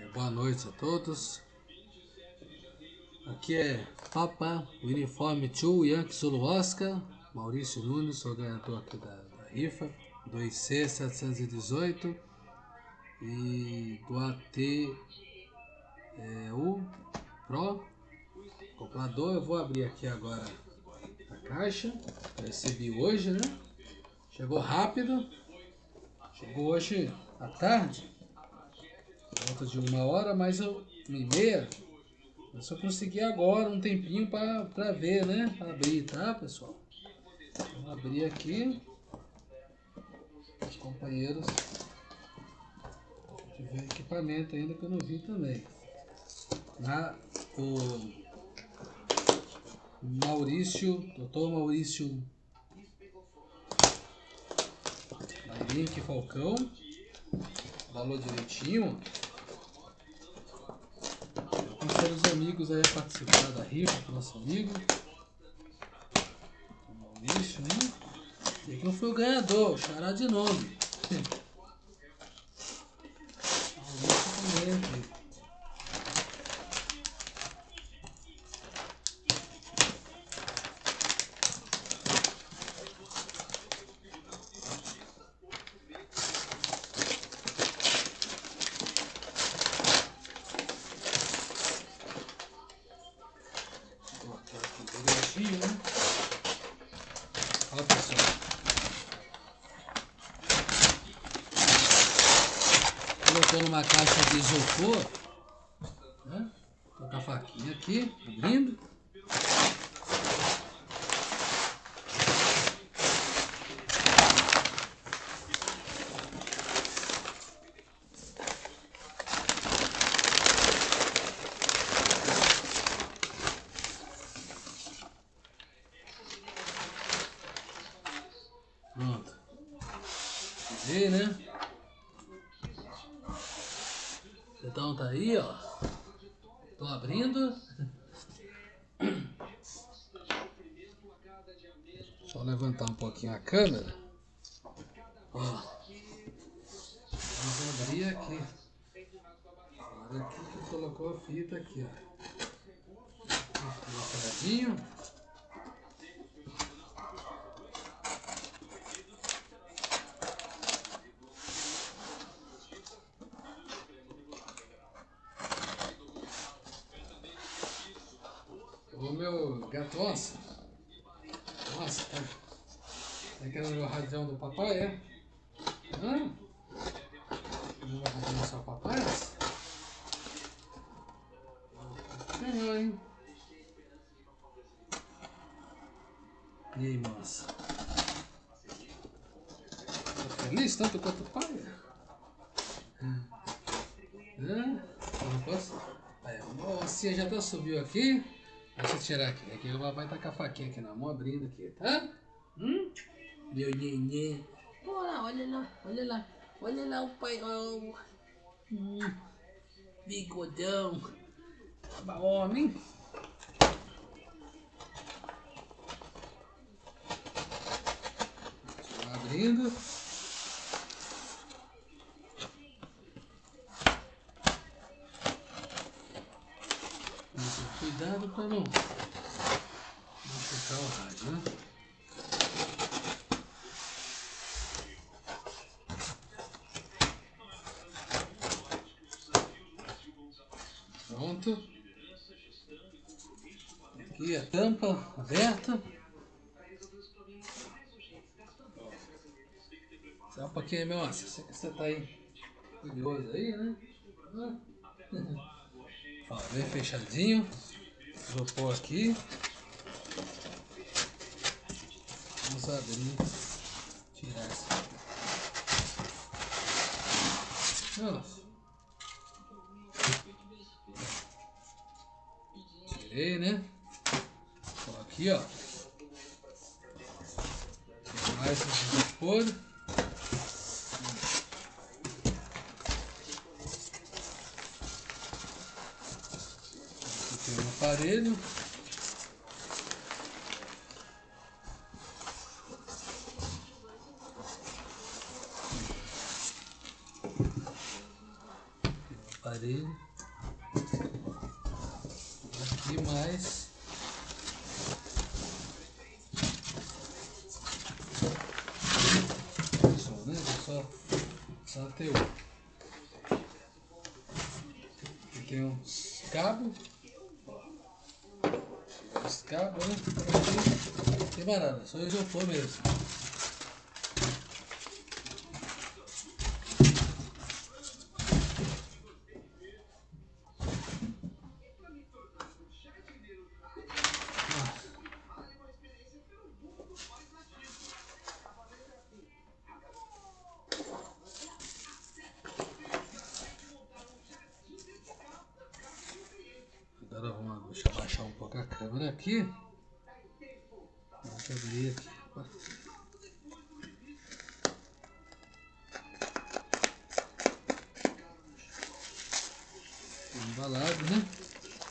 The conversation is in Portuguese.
É, boa noite a todos. Aqui é Papa, Uniforme 2, Yankee Zulu Oscar, Maurício Nunes, sou ganhador aqui da, da rifa, 2C718 e do AT é, U Pro, comprador. Eu vou abrir aqui agora a caixa, recebi hoje, né? Chegou rápido, chegou hoje à tarde, volta de uma hora, mais uma e meia. Eu só consegui agora um tempinho para ver, né? Pra abrir, tá, pessoal? Vou abrir aqui. Os companheiros. Tiver equipamento ainda que eu não vi também. Na, o Maurício, doutor Maurício Link Falcão. Falou direitinho. Os amigos aí a participar da rifa com nosso amigo. O Maurício, né? E aqui não foi o ganhador, o xará de nome. Maurício também aqui. colocar aqui direitinho, né? Ó, pessoal. Colocou numa caixa de isopor, né? Colocar a faquinha aqui, abrindo. Pronto. Vê, né? Então tá aí, ó. Tô abrindo. Só levantar um pouquinho a câmera. Ó. Vamos abrir aqui. Olha aqui que colocou a fita aqui, ó. Colocadinho. O meu gato onça. Nossa, tá, tá querendo o radião do papai, é? Hã? Não vai radião só papai? Não, hein? E aí, moça? Tá feliz tanto quanto o pai? Hã? Não posso? Aí, a oncinha já até subiu aqui. Deixa eu tirar aqui. Aqui papai tá com a faquinha aqui na mão, abrindo aqui, tá? Hum? Meu neném. Olha lá, olha lá, olha lá. Olha lá o pai. Oh. Hum. Bigodão. Tava homem. Abrindo. Cuidado para não machucar o rádio, né? Pronto. Aqui a tampa aberta. Um pouquinho, meu. Você, você tá aí curioso aí, né? Ó, bem fechadinho. Pôr aqui. Vamos abrir. Tirar essa. Nossa. Tirei, né? Aqui, ó. Mais esse isopor. Aqui tem um aparelho. aparelho. Aqui mais. Só, né? Só, só. Aqui tem uns cabos. Cabos, né? Mais nada, só isopor mesmo. Um pouco a câmera aqui. Deixa abrir aqui. Opa. Embalado, né?